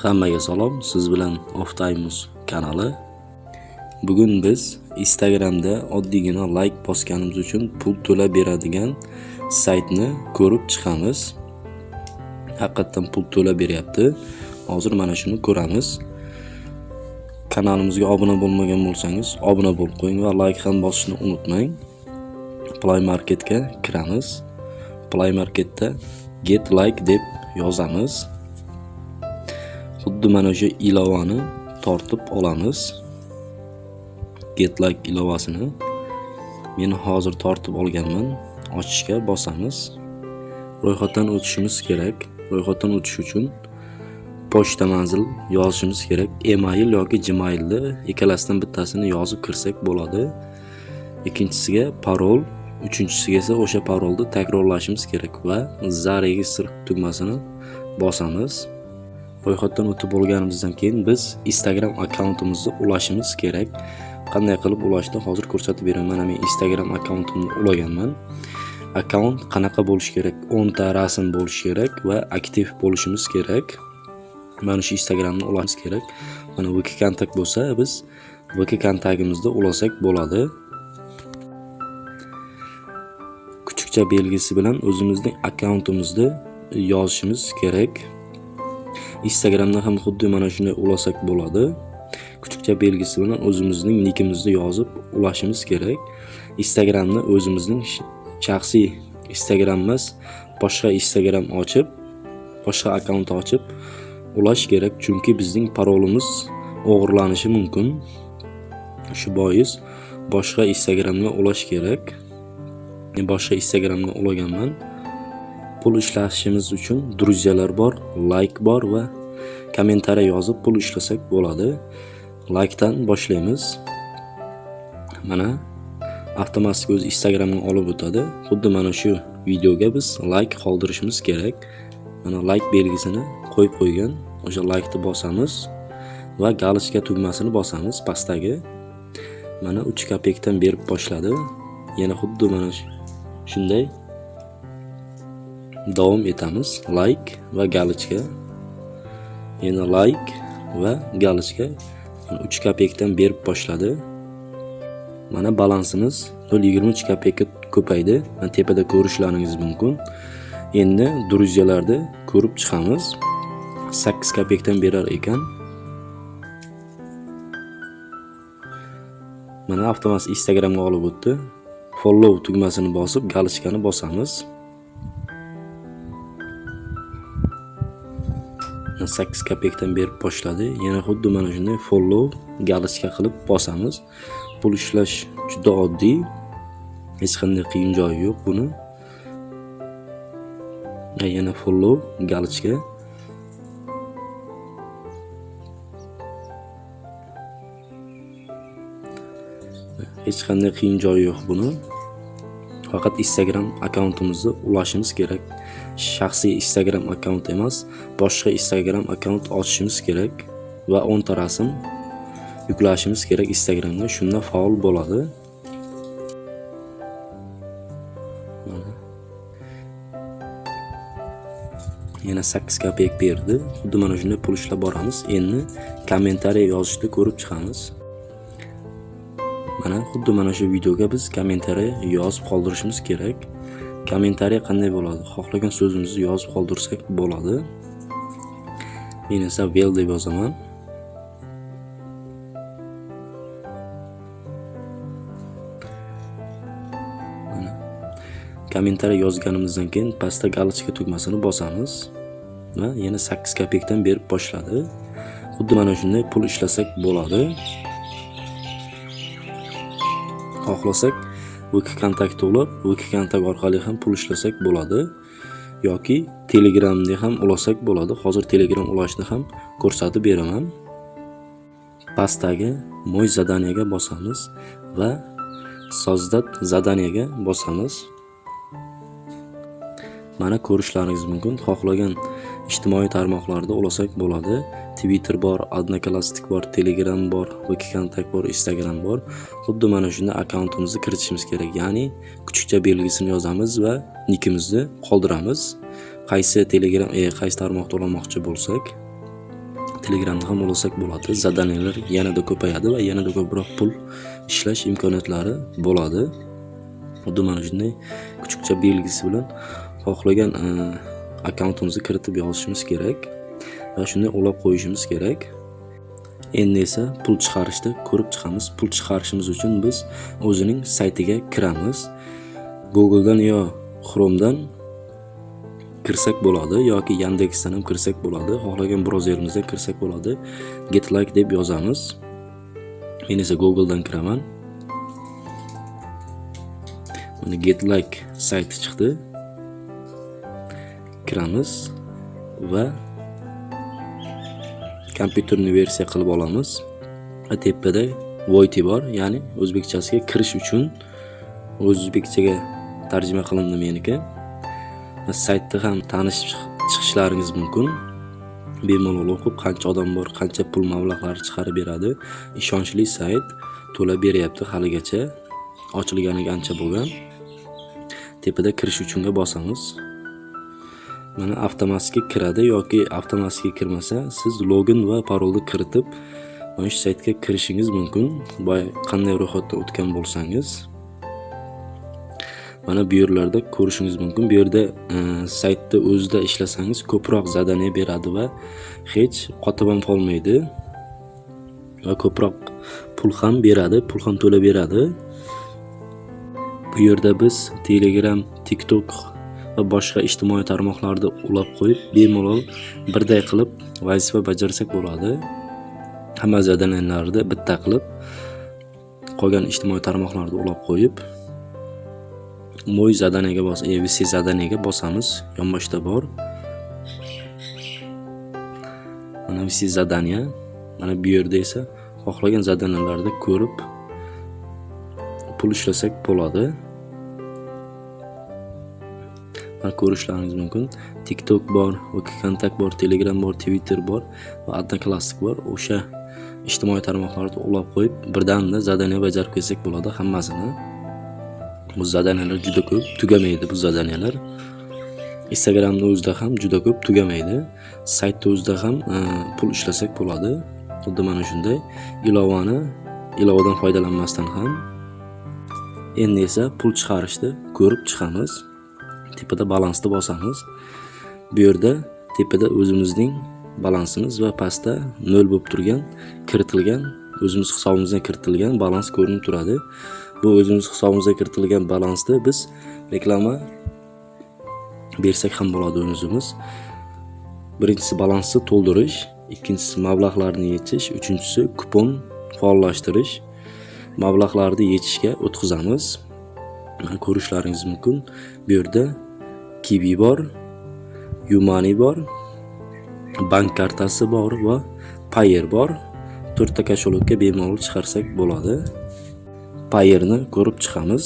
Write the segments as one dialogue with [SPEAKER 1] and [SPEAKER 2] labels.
[SPEAKER 1] Hammaga salom, siz bilan Oftaymus kanali. Bugun biz Instagramda oddiygina like bosganimiz uchun pul to'lab beradigan saytni ko'rib chiqamiz. Haqiqatdan pul to'lab beryapti. Hozir mana shuni ko'ramiz. Kanalimizga obuna bo'lmagan bo'lsangiz, obuna bo'lib qo'ying va like ham bosishni unutmang. Play Marketga kiramiz. Play Marketda get like deb yozamiz. Xuddi mana shu ilovani tortib olamiz. Get like ilovasini men hozir tortib olganman. Ochishga bosamiz. Ro'yxatdan o'tishimiz kerak. Ro'yxatdan o'tish uchun pochta manzil yozishimiz kerak. Email yoki Gmailni ikkalasidan bittasini yozib kirsak bo'ladi. Ikkinchisiga parol, uchinchisiga esa o'sha parolni takrorlashimiz kerak va za registr tugmasini bosamiz. Ro'yxatdan o'tib bo'lganimizdan keyin biz Instagram akkauntimizni ulashimiz kerak. Qanday qilib ulashni hozir ko'rsatib beraman. Mana men Instagram akkauntimni ulaganman. Akkaunt qanaqa bo'lishi kerak? 10 ta rasm bo'lishi kerak va aktiv bo'lishimiz kerak. Mana shu Instagramni ulashimiz kerak. Mana vk kontakt bo'lsa, biz vk kontaktimizni ulasak bo'ladi. Kuchukcha belgisi bilan o'zimizning akkauntimizni yozishimiz kerak. Instagramda ham xuddi mana shunday ulasak bo'ladi. Kuchukcha belgisi bilan o'zimizning nikimizni yozib ulashimiz kerak. Instagramni o'zimizning shaxsiy Instagram emas, boshqa Instagram ochib, boshqa akkaunt ochib ulash kerak, chunki bizning parolimiz o'g'irlanishi mumkin. Shu bois boshqa Instagramga ulash kerak. Men boshqa Instagramga ulaganman. Pul ishlashimiz uchun druzyalar bor, like bor va kommentariy yozib pul ishlasak bo'ladi. Like dan boshlaymiz. Mana avtomatik o'z Instagramga olib o'tadi. Xuddi mana shu videoga biz like qoldirishimiz kerak. Mana like belgisini qo'yib qo'ygan. O'sha like ni bosamiz va galochka tugmasini bosamiz pastdagi. Mana 3 kopekdan berib boshladi. Yana xuddi mana shunday davom etamiz. Like va galochka. Yana like va galochka 3 kopekdan berib boshladi. Mana balansimiz 0.23 kopekka ko'paydi. Mana tepada ko'rishlaringiz mumkin. Endi druzyalarni ko'rib chiqamiz. 8 kopekdan berar ekan. Mana avtomatik Instagramga olib o'tdi. Follow tugmasini bosib, galochkani bosamiz. 8 kopekdan berib boshladi. Yana xuddi mana shunday follow galochka qilib bosamiz. Pul ishlash juda oddiy. Hech qanday qiyin joyi yo'q buni. Yana follow galochka. Hech qanday qiyin joyi yo'q buni. Faqat Instagram akkauntimizni ulashimiz kerak. Shaxsiy Instagram akkaunt emas, boshqa Instagram akkaunt ochishimiz kerak va 10 ta rasm yuklashimiz kerak Instagramga. Shunda faol bo'ladi. Yana 8 kopek berdi. Xuddi mana shunday pul ishlab boramiz. Endi kommentariy yozishni ko'rib chiqamiz. Mana xuddi mana shu videoga biz kommentariy yozib qoldirishimiz kerak. Kommentariy qanday bo'ladi? Xohlagan so'zimizni yozib qoldirsak bo'ladi. Men esa well deb yozaman. Kommentariy yozganimizdan keyin pastda galochka tugmasini bosamiz va yana 8 kopekdan berib boshladi. Xuddi mana shunday pul ishlasak bo'ladi. Xohlasak Wiki kontakt ulab, Wiki orqali ham pul ishlasak bo'ladi yoki Telegramni ham ulasak bo'ladi. Hozir Telegram ulashni ham ko'rsatib beraman. Pastdagi mo'y zadaniyaga bosamiz va sozdat zadaniyaga bosamiz. Mana ko'rishlaringiz mumkin. Xohlagan ijtimoiy tarmoqlarda ulasak bo'ladi. Twitter bor, Odnoklassnik bor, Telegram bor, vkontakt bor, Instagram bor. Xuddi mana shunda akkauntimizni kiritishimiz kerak. Ya'ni kuchukcha belgisini yozamiz va nikimizni qoldiramiz. Qaysi Telegram, e, qaysi tarmoqda ulamoqchi bo'lsak, telegramni ham ulasak bo'ladi zadaniyalar yanada ko'payadi va yanada ko'proq pul ishlash imkoniyatlari bo'ladi xuddi mana shunday kuchukcha belgisi bilan xohlagan e, akkauntimizni kiritib yozishimiz kerak va shunday ulab qo'yishimiz kerak. Endi esa pul chiqarishda ko'rib chiqamiz. Pul chiqarishimiz uchun biz o'zining saytiga kiramiz. Googledan yo chromedan kirsak bo'ladi yoki yandexdan ham kirsak bo'ladi. Xohlagan brauzerimizdan kirsak bo'ladi. Getlike deb yozamiz. Men esa googledan kiraman. Mana getlike sayti chiqdi. Kiramiz va kompyuterni versiya qilib olamiz. Va tepada voyti bor ya'ni o'zbekchasiga kirish uchun o'zbekchaga tarjima qilindi meniki. Saytda ham tanishib chiqishlaringiz mumkin. Bemalol o'qib qancha odam bor qancha pul mablag'lari chiqarib beradi ishonchli sayt to'lab beryapti haligacha. Ochilganiga ancha bo'lgan. Tepada kirish uchunga bosamiz. Mana avtomatikga kiradi yoki avtomatikga kirmasa siz login va parolni kiritib mana shu saytga kirishingiz mumkin. Boya qanday ro'yxatdan o'tgan bo'lsangiz mana bu yerlarda ko'rishingiz mumkin. Bu yerda e, saytni o'zida ishlasangiz ko'proq zadaniya beradi va hech qotib ham qolmaydi va ko'proq pul ham beradi pul ham to'lab beradi bu yerda biz telegram tiktok va boshqa ijtimoiy tarmoqlarni ulab qo'yib bemalol birday qilib vazifa bajarsak bo'ladi. Hamma zadaniyalarni bitta qilib qolgan ijtimoiy tarmoqlarni ulab qo'yib mo'y zadaniyaga bos abc zadaniyaga bosamiz. Yonboshda bor. Mana vc zadaniya. Mana bu yerda esa xohlagan zadaniyalarni ko'rib pul ishlasak bo'ladi. Ko'rishlaringiz mumkin. Tiktok bor vkontakt bor telegram bor twitter bor va odnoklassik bor. O'sha ijtimoiy tarmoqlarni ulab qo'yib birdamda zadaniya bajarib kelsak bo'ladi hammasini. Bu zadaniyalar juda ko'p tugamaydi bu zadaniyalar. Instagramni o'zida ham juda ko'p tugamaydi. Saytni o'zida ham e, pul ishlasak bo'ladi. Xuddi mana shunday ilovani ilovadan foydalanmasdan ham. Endi esa pul chiqarishni ko'rib chiqamiz. Tepada balansni bosamiz bu yerda tepada o'zimizning balansimiz va pastda nol bo'lib turgan kiritilgan o'zimiz hisobimizdan kiritilgan balans ko'rinib turadi. Bu o'zimiz hisobimizga kiritilgan balansni biz reklama bersak ham bo'ladi o'zimiz. Birinchisi balansni to'ldirish ikkinchisi mablag'larni yechish uchinchisi kupon faollashtirish mablag'larni yechishga o'tkazamiz. Ko'rishlaringiz mumkin. Bu yerda kibi bor yumani bor bank kartasi bor va payer bor. To'rtta kosholokka bemalol chiqarsak bo'ladi. Payerni ko'rib chiqamiz.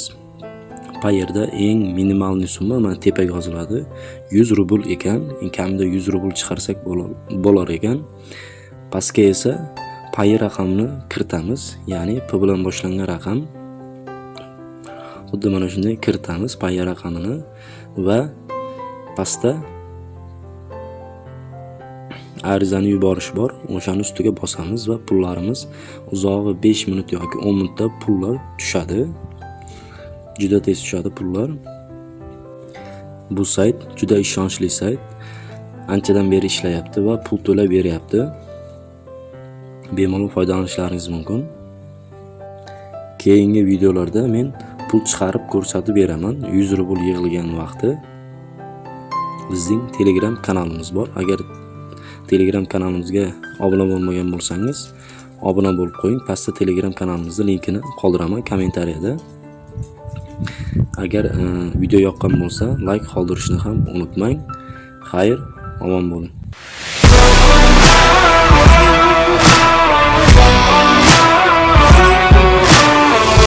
[SPEAKER 1] Payerda eng minimalniy summa mana tepaga yoziladi. 100 rubl ekan eng kamida 100 rubl chiqarsak bo'lar ekan. Pastga esa payer raqamini kiritamiz ya'ni p bilan boshlangan raqam. Xuddi mana shunday kiritamiz paya raqamini va pastda arizani yuborish bor. O'shani ustiga bosamiz va pullarimiz uzog'i 5 minut yoki 10 minutda pullar tushadi. Juda tez tushadi pullar. Bu sayt juda ishonchli sayt. Anchadan beri ishlayapti va pul to'lab beryapti. Bemalol foydalanishlaringiz mumkin. Keyingi videolarda men pul chiqarib ko'rsatib beraman. 100 rubl yig'ilgan vaqti bizning telegram kanalimiz bor. Agar telegram kanalimizga obuna bo'lmagan bo'lsangiz obuna bo'lib qo'ying. Pastda telegram kanalimizni linkini qoldiraman kommentariyada. Agar e, video yoqqan bo'lsa layk qoldirishni ham unutmang. Xayr omon bo'ling.